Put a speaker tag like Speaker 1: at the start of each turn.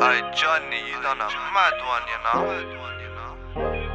Speaker 1: Hey, Johnny, you done a mad one, you know?